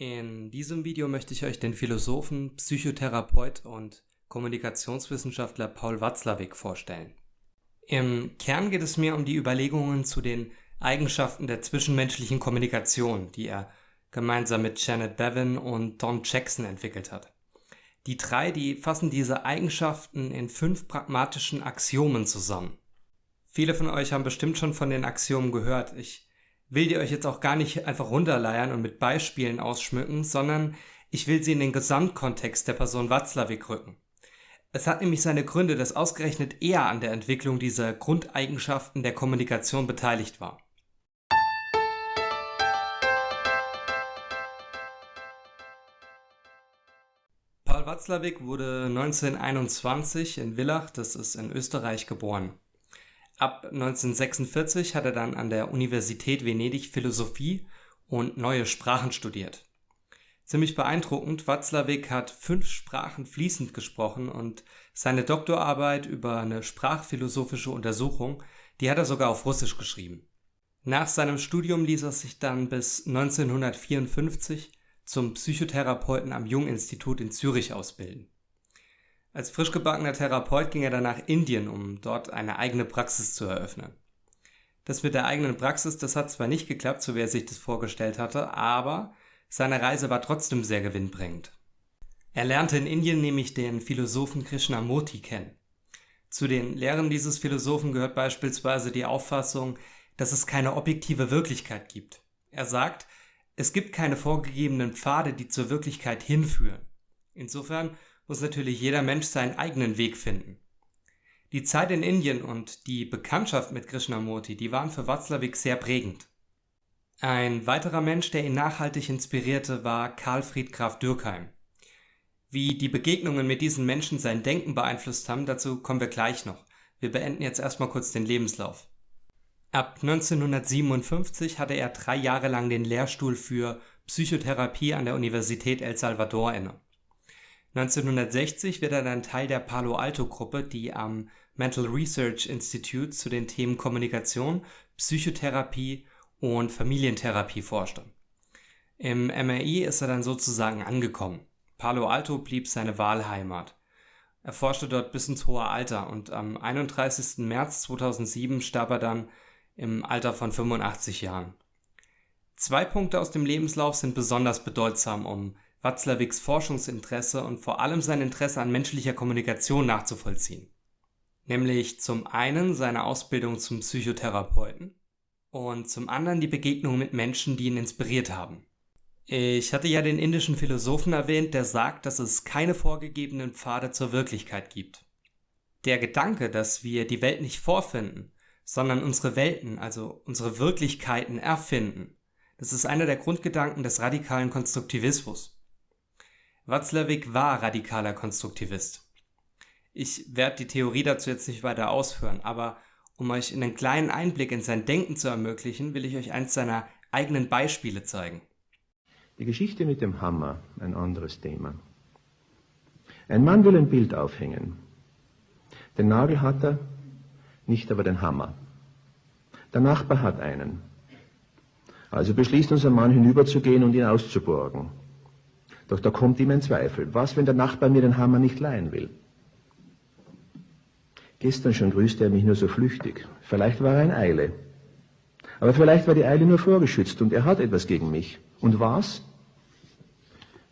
In diesem Video möchte ich euch den Philosophen, Psychotherapeut und Kommunikationswissenschaftler Paul Watzlawick vorstellen. Im Kern geht es mir um die Überlegungen zu den Eigenschaften der zwischenmenschlichen Kommunikation, die er gemeinsam mit Janet Bevin und Don Jackson entwickelt hat. Die drei, die fassen diese Eigenschaften in fünf pragmatischen Axiomen zusammen. Viele von euch haben bestimmt schon von den Axiomen gehört. Ich will die euch jetzt auch gar nicht einfach runterleiern und mit Beispielen ausschmücken, sondern ich will sie in den Gesamtkontext der Person Watzlawick rücken. Es hat nämlich seine Gründe, dass ausgerechnet er an der Entwicklung dieser Grundeigenschaften der Kommunikation beteiligt war. Paul Watzlawick wurde 1921 in Villach, das ist in Österreich, geboren. Ab 1946 hat er dann an der Universität Venedig Philosophie und neue Sprachen studiert. Ziemlich beeindruckend, Watzlawick hat fünf Sprachen fließend gesprochen und seine Doktorarbeit über eine sprachphilosophische Untersuchung, die hat er sogar auf Russisch geschrieben. Nach seinem Studium ließ er sich dann bis 1954 zum Psychotherapeuten am Jung-Institut in Zürich ausbilden. Als frisch gebackener Therapeut ging er dann nach Indien, um dort eine eigene Praxis zu eröffnen. Das mit der eigenen Praxis, das hat zwar nicht geklappt, so wie er sich das vorgestellt hatte, aber seine Reise war trotzdem sehr gewinnbringend. Er lernte in Indien nämlich den Philosophen Krishnamurti kennen. Zu den Lehren dieses Philosophen gehört beispielsweise die Auffassung, dass es keine objektive Wirklichkeit gibt. Er sagt, es gibt keine vorgegebenen Pfade, die zur Wirklichkeit hinführen. Insofern muss natürlich jeder Mensch seinen eigenen Weg finden. Die Zeit in Indien und die Bekanntschaft mit Krishnamurti, die waren für Watzlawick sehr prägend. Ein weiterer Mensch, der ihn nachhaltig inspirierte, war Karl Fried Graf Dürkheim. Wie die Begegnungen mit diesen Menschen sein Denken beeinflusst haben, dazu kommen wir gleich noch. Wir beenden jetzt erstmal kurz den Lebenslauf. Ab 1957 hatte er drei Jahre lang den Lehrstuhl für Psychotherapie an der Universität El Salvador inne. 1960 wird er dann Teil der Palo Alto Gruppe, die am Mental Research Institute zu den Themen Kommunikation, Psychotherapie und Familientherapie forschte. Im MRI ist er dann sozusagen angekommen. Palo Alto blieb seine Wahlheimat. Er forschte dort bis ins hohe Alter und am 31. März 2007 starb er dann im Alter von 85 Jahren. Zwei Punkte aus dem Lebenslauf sind besonders bedeutsam, um Watzlawicks Forschungsinteresse und vor allem sein Interesse an menschlicher Kommunikation nachzuvollziehen. Nämlich zum einen seine Ausbildung zum Psychotherapeuten und zum anderen die Begegnung mit Menschen, die ihn inspiriert haben. Ich hatte ja den indischen Philosophen erwähnt, der sagt, dass es keine vorgegebenen Pfade zur Wirklichkeit gibt. Der Gedanke, dass wir die Welt nicht vorfinden, sondern unsere Welten, also unsere Wirklichkeiten erfinden, das ist einer der Grundgedanken des radikalen Konstruktivismus. Watzlawick war radikaler Konstruktivist. Ich werde die Theorie dazu jetzt nicht weiter ausführen, aber um euch einen kleinen Einblick in sein Denken zu ermöglichen, will ich euch eins seiner eigenen Beispiele zeigen. Die Geschichte mit dem Hammer, ein anderes Thema. Ein Mann will ein Bild aufhängen. Den Nagel hat er, nicht aber den Hammer. Der Nachbar hat einen. Also beschließt unser Mann hinüberzugehen und ihn auszuborgen. Doch da kommt ihm ein Zweifel. Was, wenn der Nachbar mir den Hammer nicht leihen will? Gestern schon grüßte er mich nur so flüchtig. Vielleicht war er in Eile. Aber vielleicht war die Eile nur vorgeschützt und er hat etwas gegen mich. Und was?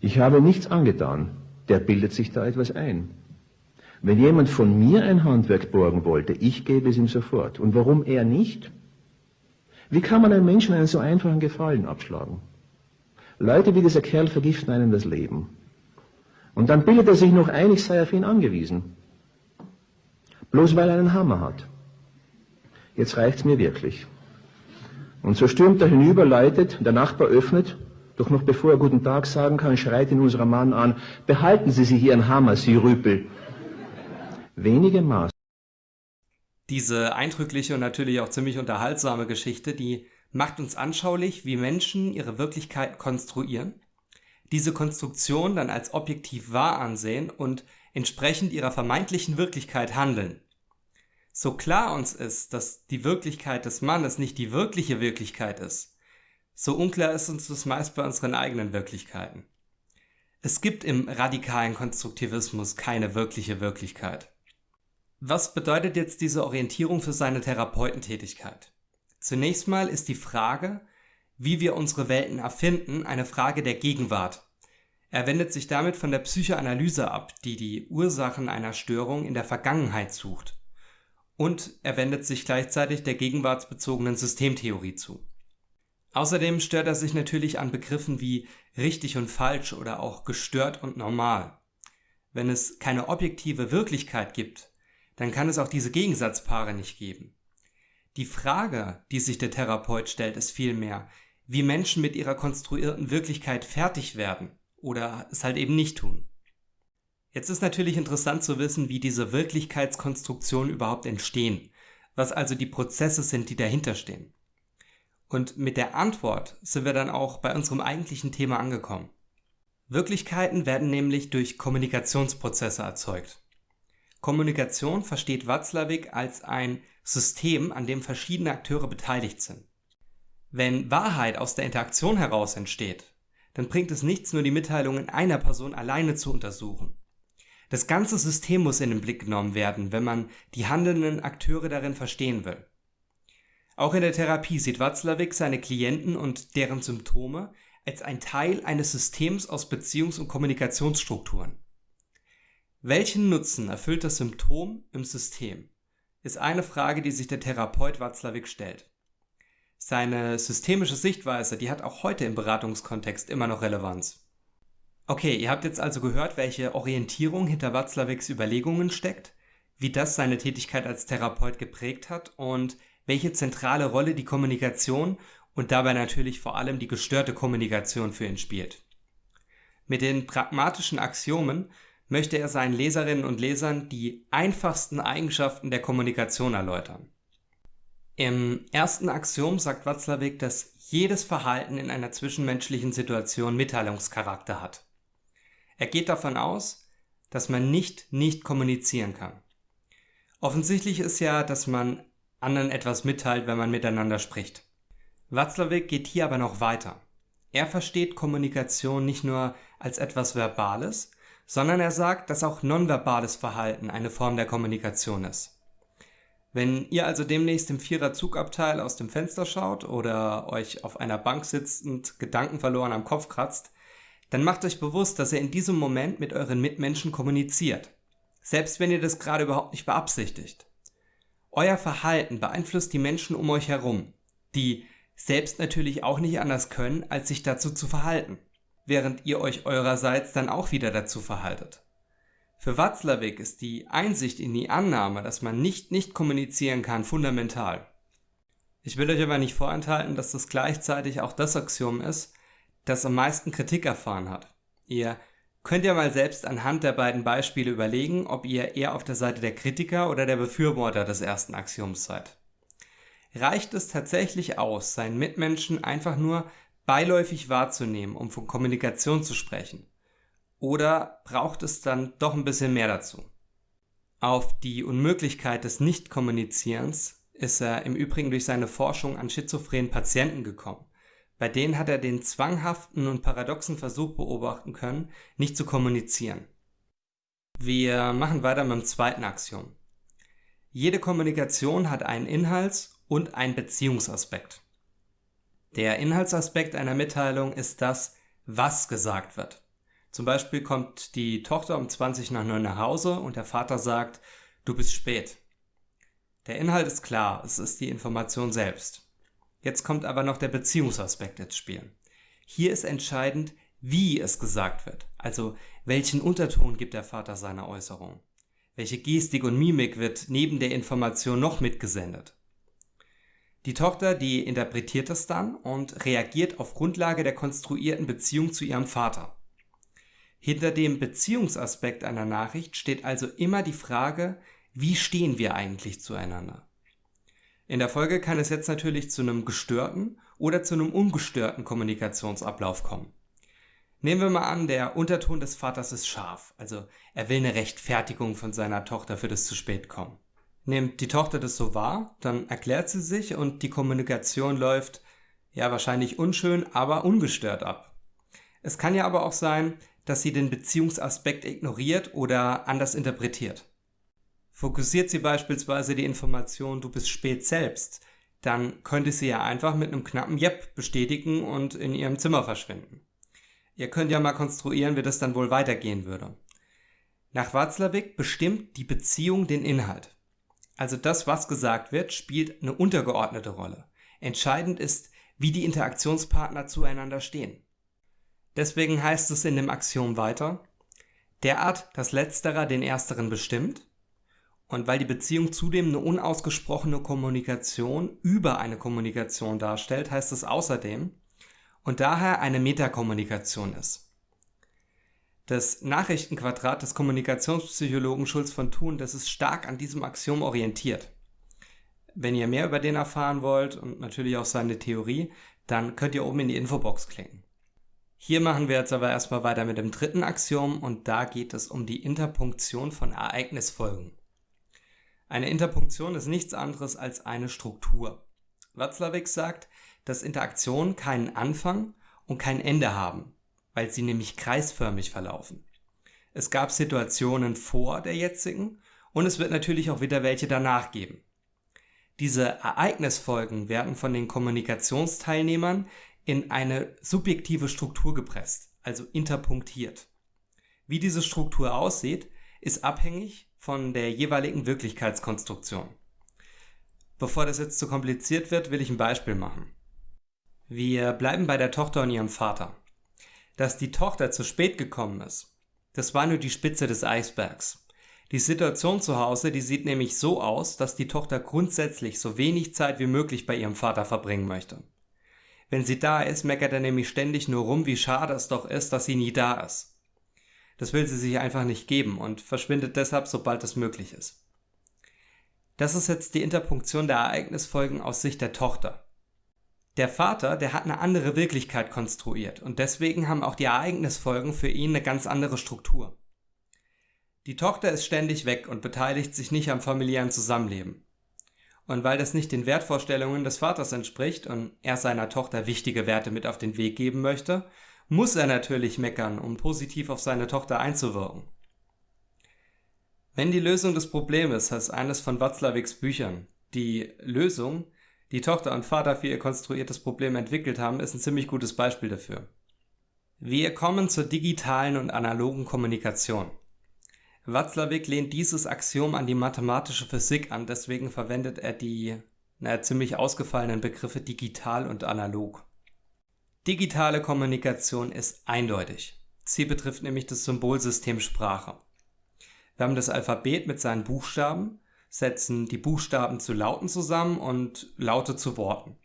Ich habe nichts angetan. Der bildet sich da etwas ein. Wenn jemand von mir ein Handwerk borgen wollte, ich gebe es ihm sofort. Und warum er nicht? Wie kann man einem Menschen einen so einfachen Gefallen abschlagen? Leute wie dieser Kerl vergiften einem das Leben. Und dann bildet er sich noch ein, ich sei auf ihn angewiesen. Bloß weil er einen Hammer hat. Jetzt reicht's mir wirklich. Und so stürmt er hinüber, läutet, der Nachbar öffnet, doch noch bevor er guten Tag sagen kann, schreit ihn unser Mann an, behalten Sie sich Ihren Hammer, Sie Rüpel. Wenige Maß. Diese eindrückliche und natürlich auch ziemlich unterhaltsame Geschichte, die macht uns anschaulich, wie Menschen ihre Wirklichkeit konstruieren, diese Konstruktion dann als objektiv wahr ansehen und entsprechend ihrer vermeintlichen Wirklichkeit handeln. So klar uns ist, dass die Wirklichkeit des Mannes nicht die wirkliche Wirklichkeit ist, So unklar ist uns das meist bei unseren eigenen Wirklichkeiten. Es gibt im radikalen Konstruktivismus keine wirkliche Wirklichkeit. Was bedeutet jetzt diese Orientierung für seine Therapeutentätigkeit? Zunächst mal ist die Frage, wie wir unsere Welten erfinden, eine Frage der Gegenwart. Er wendet sich damit von der Psychoanalyse ab, die die Ursachen einer Störung in der Vergangenheit sucht. Und er wendet sich gleichzeitig der gegenwartsbezogenen Systemtheorie zu. Außerdem stört er sich natürlich an Begriffen wie richtig und falsch oder auch gestört und normal. Wenn es keine objektive Wirklichkeit gibt, dann kann es auch diese Gegensatzpaare nicht geben. Die Frage, die sich der Therapeut stellt, ist vielmehr, wie Menschen mit ihrer konstruierten Wirklichkeit fertig werden oder es halt eben nicht tun. Jetzt ist natürlich interessant zu wissen, wie diese Wirklichkeitskonstruktionen überhaupt entstehen, was also die Prozesse sind, die dahinter stehen. Und mit der Antwort sind wir dann auch bei unserem eigentlichen Thema angekommen. Wirklichkeiten werden nämlich durch Kommunikationsprozesse erzeugt. Kommunikation versteht Watzlawick als ein System, an dem verschiedene Akteure beteiligt sind. Wenn Wahrheit aus der Interaktion heraus entsteht, dann bringt es nichts, nur die Mitteilungen einer Person alleine zu untersuchen. Das ganze System muss in den Blick genommen werden, wenn man die handelnden Akteure darin verstehen will. Auch in der Therapie sieht Watzlawick seine Klienten und deren Symptome als ein Teil eines Systems aus Beziehungs- und Kommunikationsstrukturen. Welchen Nutzen erfüllt das Symptom im System? Ist eine Frage, die sich der Therapeut Watzlawick stellt. Seine systemische Sichtweise, die hat auch heute im Beratungskontext immer noch Relevanz. Okay, ihr habt jetzt also gehört, welche Orientierung hinter Watzlawicks Überlegungen steckt, wie das seine Tätigkeit als Therapeut geprägt hat und welche zentrale Rolle die Kommunikation und dabei natürlich vor allem die gestörte Kommunikation für ihn spielt. Mit den pragmatischen Axiomen möchte er seinen Leserinnen und Lesern die einfachsten Eigenschaften der Kommunikation erläutern. Im ersten Axiom sagt Watzlawick, dass jedes Verhalten in einer zwischenmenschlichen Situation Mitteilungscharakter hat. Er geht davon aus, dass man nicht nicht kommunizieren kann. Offensichtlich ist ja, dass man anderen etwas mitteilt, wenn man miteinander spricht. Watzlawick geht hier aber noch weiter. Er versteht Kommunikation nicht nur als etwas Verbales, sondern er sagt, dass auch nonverbales Verhalten eine Form der Kommunikation ist. Wenn ihr also demnächst im Vierer-Zugabteil aus dem Fenster schaut oder euch auf einer Bank sitzend gedankenverloren am Kopf kratzt, dann macht euch bewusst, dass ihr in diesem Moment mit euren Mitmenschen kommuniziert. Selbst wenn ihr das gerade überhaupt nicht beabsichtigt. Euer Verhalten beeinflusst die Menschen um euch herum, die selbst natürlich auch nicht anders können, als sich dazu zu verhalten, während ihr euch eurerseits dann auch wieder dazu verhaltet. Für Watzlawick ist die Einsicht in die Annahme, dass man nicht nicht kommunizieren kann, fundamental. Ich will euch aber nicht vorenthalten, dass das gleichzeitig auch das Axiom ist, das am meisten Kritik erfahren hat. Ihr Könnt ihr mal selbst anhand der beiden Beispiele überlegen, ob ihr eher auf der Seite der Kritiker oder der Befürworter des ersten Axioms seid. Reicht es tatsächlich aus, seinen Mitmenschen einfach nur beiläufig wahrzunehmen, um von Kommunikation zu sprechen? Oder braucht es dann doch ein bisschen mehr dazu? Auf die Unmöglichkeit des Nichtkommunizierens ist er im Übrigen durch seine Forschung an schizophrenen Patienten gekommen. Bei denen hat er den zwanghaften und paradoxen Versuch beobachten können, nicht zu kommunizieren. Wir machen weiter mit dem zweiten Axiom. Jede Kommunikation hat einen Inhalts- und einen Beziehungsaspekt. Der Inhaltsaspekt einer Mitteilung ist das, was gesagt wird. Zum Beispiel kommt die Tochter um 20 nach 9 nach Hause und der Vater sagt, du bist spät. Der Inhalt ist klar, es ist die Information selbst. Jetzt kommt aber noch der Beziehungsaspekt ins Spiel. Hier ist entscheidend, wie es gesagt wird. Also welchen Unterton gibt der Vater seiner Äußerung? Welche Gestik und Mimik wird neben der Information noch mitgesendet? Die Tochter, die interpretiert es dann und reagiert auf Grundlage der konstruierten Beziehung zu ihrem Vater. Hinter dem Beziehungsaspekt einer Nachricht steht also immer die Frage, wie stehen wir eigentlich zueinander? In der Folge kann es jetzt natürlich zu einem gestörten oder zu einem ungestörten Kommunikationsablauf kommen. Nehmen wir mal an, der Unterton des Vaters ist scharf, also er will eine Rechtfertigung von seiner Tochter für das zu spät kommen. Nimmt die Tochter das so wahr, dann erklärt sie sich und die Kommunikation läuft, ja wahrscheinlich unschön, aber ungestört ab. Es kann ja aber auch sein, dass sie den Beziehungsaspekt ignoriert oder anders interpretiert. Fokussiert sie beispielsweise die Information, du bist spät selbst, dann könnte sie ja einfach mit einem knappen Jep bestätigen und in ihrem Zimmer verschwinden. Ihr könnt ja mal konstruieren, wie das dann wohl weitergehen würde. Nach Watzlawick bestimmt die Beziehung den Inhalt. Also das, was gesagt wird, spielt eine untergeordnete Rolle. Entscheidend ist, wie die Interaktionspartner zueinander stehen. Deswegen heißt es in dem Axiom weiter, derart, dass letzterer den ersteren bestimmt und weil die Beziehung zudem eine unausgesprochene Kommunikation über eine Kommunikation darstellt, heißt es außerdem und daher eine Metakommunikation ist. Das Nachrichtenquadrat des Kommunikationspsychologen Schulz von Thun, das ist stark an diesem Axiom orientiert. Wenn ihr mehr über den erfahren wollt und natürlich auch seine Theorie, dann könnt ihr oben in die Infobox klicken. Hier machen wir jetzt aber erstmal weiter mit dem dritten Axiom und da geht es um die Interpunktion von Ereignisfolgen. Eine Interpunktion ist nichts anderes als eine Struktur. Watzlawick sagt, dass Interaktionen keinen Anfang und kein Ende haben, weil sie nämlich kreisförmig verlaufen. Es gab Situationen vor der jetzigen und es wird natürlich auch wieder welche danach geben. Diese Ereignisfolgen werden von den Kommunikationsteilnehmern in eine subjektive Struktur gepresst, also interpunktiert. Wie diese Struktur aussieht, ist abhängig von der jeweiligen Wirklichkeitskonstruktion. Bevor das jetzt zu kompliziert wird, will ich ein Beispiel machen. Wir bleiben bei der Tochter und ihrem Vater. Dass die Tochter zu spät gekommen ist, das war nur die Spitze des Eisbergs. Die Situation zu Hause, die sieht nämlich so aus, dass die Tochter grundsätzlich so wenig Zeit wie möglich bei ihrem Vater verbringen möchte. Wenn sie da ist, meckert er nämlich ständig nur rum, wie schade es doch ist, dass sie nie da ist. Das will sie sich einfach nicht geben und verschwindet deshalb, sobald es möglich ist. Das ist jetzt die Interpunktion der Ereignisfolgen aus Sicht der Tochter. Der Vater, der hat eine andere Wirklichkeit konstruiert und deswegen haben auch die Ereignisfolgen für ihn eine ganz andere Struktur. Die Tochter ist ständig weg und beteiligt sich nicht am familiären Zusammenleben. Und weil das nicht den Wertvorstellungen des Vaters entspricht und er seiner Tochter wichtige Werte mit auf den Weg geben möchte, muss er natürlich meckern, um positiv auf seine Tochter einzuwirken. Wenn die Lösung des Problems heißt eines von Watzlawicks Büchern, die Lösung, die Tochter und Vater für ihr konstruiertes Problem entwickelt haben, ist ein ziemlich gutes Beispiel dafür. Wir kommen zur digitalen und analogen Kommunikation. Watzlawick lehnt dieses Axiom an die mathematische Physik an, deswegen verwendet er die naja, ziemlich ausgefallenen Begriffe digital und analog. Digitale Kommunikation ist eindeutig. Sie betrifft nämlich das Symbolsystem Sprache. Wir haben das Alphabet mit seinen Buchstaben, setzen die Buchstaben zu Lauten zusammen und Laute zu Worten.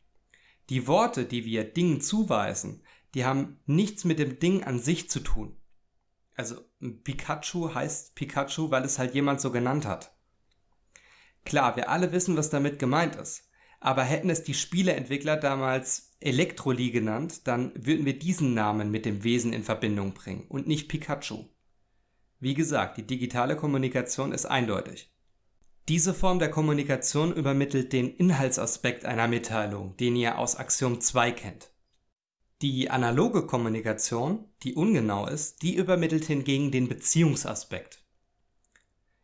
Die Worte, die wir Dingen zuweisen, die haben nichts mit dem Ding an sich zu tun. Also Pikachu heißt Pikachu, weil es halt jemand so genannt hat. Klar, wir alle wissen, was damit gemeint ist. Aber hätten es die Spieleentwickler damals Elektroli genannt, dann würden wir diesen Namen mit dem Wesen in Verbindung bringen und nicht Pikachu. Wie gesagt, die digitale Kommunikation ist eindeutig. Diese Form der Kommunikation übermittelt den Inhaltsaspekt einer Mitteilung, den ihr aus Axiom 2 kennt. Die analoge Kommunikation, die ungenau ist, die übermittelt hingegen den Beziehungsaspekt.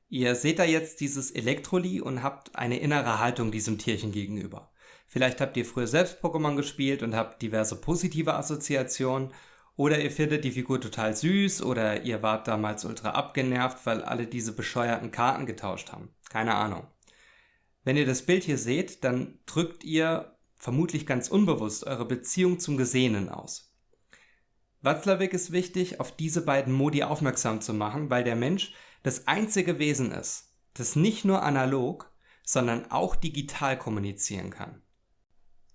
Ihr seht da jetzt dieses Elektroli und habt eine innere Haltung diesem Tierchen gegenüber. Vielleicht habt ihr früher selbst Pokémon gespielt und habt diverse positive Assoziationen. Oder ihr findet die Figur total süß oder ihr wart damals ultra abgenervt, weil alle diese bescheuerten Karten getauscht haben. Keine Ahnung. Wenn ihr das Bild hier seht, dann drückt ihr vermutlich ganz unbewusst eure Beziehung zum Gesehenen aus. Watzlawick ist wichtig, auf diese beiden Modi aufmerksam zu machen, weil der Mensch das einzige Wesen ist, das nicht nur analog, sondern auch digital kommunizieren kann.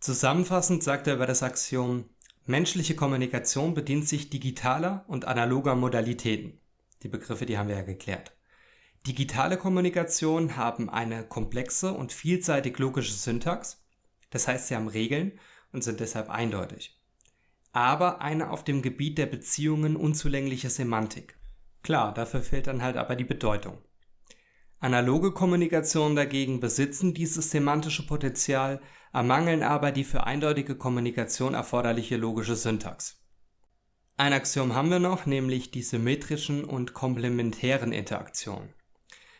Zusammenfassend sagt er über das Axiom, menschliche Kommunikation bedient sich digitaler und analoger Modalitäten. Die Begriffe, die haben wir ja geklärt. Digitale Kommunikation haben eine komplexe und vielseitig logische Syntax, das heißt, sie haben Regeln und sind deshalb eindeutig. Aber eine auf dem Gebiet der Beziehungen unzulängliche Semantik. Klar, dafür fehlt dann halt aber die Bedeutung. Analoge Kommunikationen dagegen besitzen dieses semantische Potenzial, ermangeln aber die für eindeutige Kommunikation erforderliche logische Syntax. Ein Axiom haben wir noch, nämlich die symmetrischen und komplementären Interaktionen.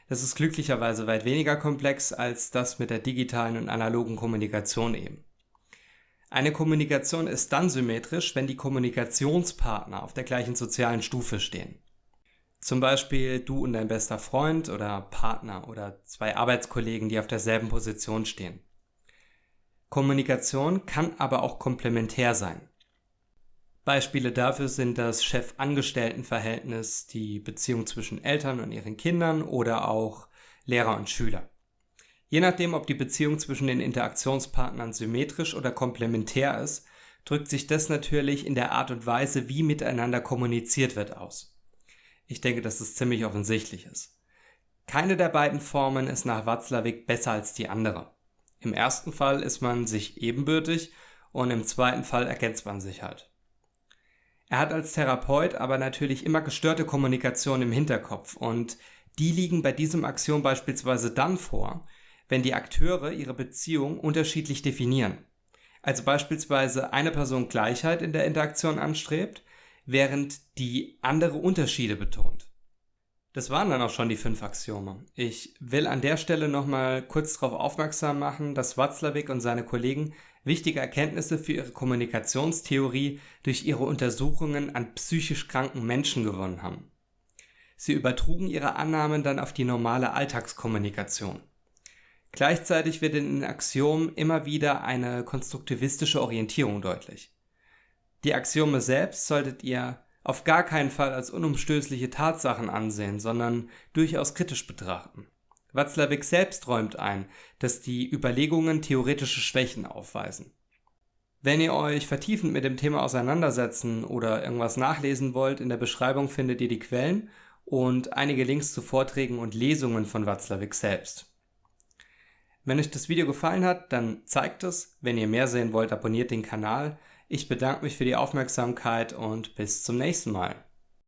Das ist glücklicherweise weit weniger komplex als das mit der digitalen und analogen Kommunikation eben. Eine Kommunikation ist dann symmetrisch, wenn die Kommunikationspartner auf der gleichen sozialen Stufe stehen. Zum Beispiel du und dein bester Freund oder Partner oder zwei Arbeitskollegen, die auf derselben Position stehen. Kommunikation kann aber auch komplementär sein. Beispiele dafür sind das Chef-Angestellten-Verhältnis, die Beziehung zwischen Eltern und ihren Kindern oder auch Lehrer und Schüler. Je nachdem, ob die Beziehung zwischen den Interaktionspartnern symmetrisch oder komplementär ist, drückt sich das natürlich in der Art und Weise, wie miteinander kommuniziert wird, aus. Ich denke, dass es ziemlich offensichtlich ist. Keine der beiden Formen ist nach Watzlawick besser als die andere. Im ersten Fall ist man sich ebenbürtig und im zweiten Fall ergänzt man sich halt. Er hat als Therapeut aber natürlich immer gestörte Kommunikation im Hinterkopf und die liegen bei diesem Axiom beispielsweise dann vor, wenn die Akteure ihre Beziehung unterschiedlich definieren. Also beispielsweise eine Person Gleichheit in der Interaktion anstrebt, während die andere Unterschiede betont. Das waren dann auch schon die fünf Axiome. Ich will an der Stelle nochmal kurz darauf aufmerksam machen, dass Watzlawick und seine Kollegen wichtige Erkenntnisse für ihre Kommunikationstheorie durch ihre Untersuchungen an psychisch kranken Menschen gewonnen haben. Sie übertrugen ihre Annahmen dann auf die normale Alltagskommunikation. Gleichzeitig wird in den Axiomen immer wieder eine konstruktivistische Orientierung deutlich. Die Axiome selbst solltet ihr auf gar keinen Fall als unumstößliche Tatsachen ansehen, sondern durchaus kritisch betrachten. Watzlawick selbst räumt ein, dass die Überlegungen theoretische Schwächen aufweisen. Wenn ihr euch vertiefend mit dem Thema auseinandersetzen oder irgendwas nachlesen wollt, in der Beschreibung findet ihr die Quellen und einige Links zu Vorträgen und Lesungen von Watzlawick selbst. Wenn euch das Video gefallen hat, dann zeigt es. Wenn ihr mehr sehen wollt, abonniert den Kanal. Ich bedanke mich für die Aufmerksamkeit und bis zum nächsten Mal.